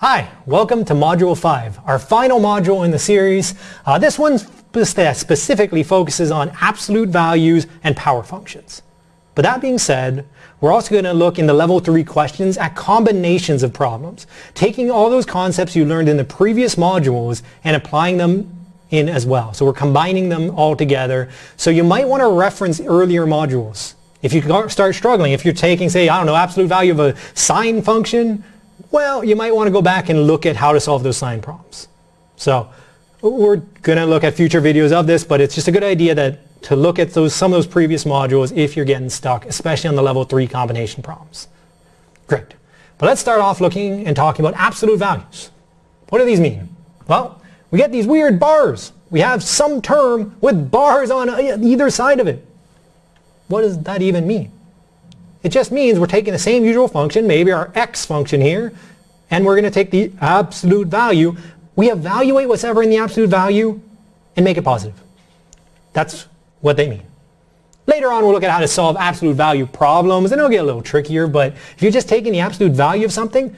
Hi, welcome to Module 5, our final module in the series. Uh, this one specifically focuses on absolute values and power functions. But that being said, we're also going to look in the level 3 questions at combinations of problems, taking all those concepts you learned in the previous modules and applying them in as well. So we're combining them all together. So you might want to reference earlier modules. If you start struggling, if you're taking, say, I don't know, absolute value of a sine function, well, you might want to go back and look at how to solve those sine problems. So we're going to look at future videos of this, but it's just a good idea that to look at those, some of those previous modules if you're getting stuck, especially on the level 3 combination problems. Great. But let's start off looking and talking about absolute values. What do these mean? Well, we get these weird bars. We have some term with bars on uh, either side of it. What does that even mean? It just means we're taking the same usual function, maybe our x function here, and we're going to take the absolute value. We evaluate what's ever in the absolute value and make it positive. That's what they mean. Later on, we'll look at how to solve absolute value problems, and it'll get a little trickier, but if you're just taking the absolute value of something,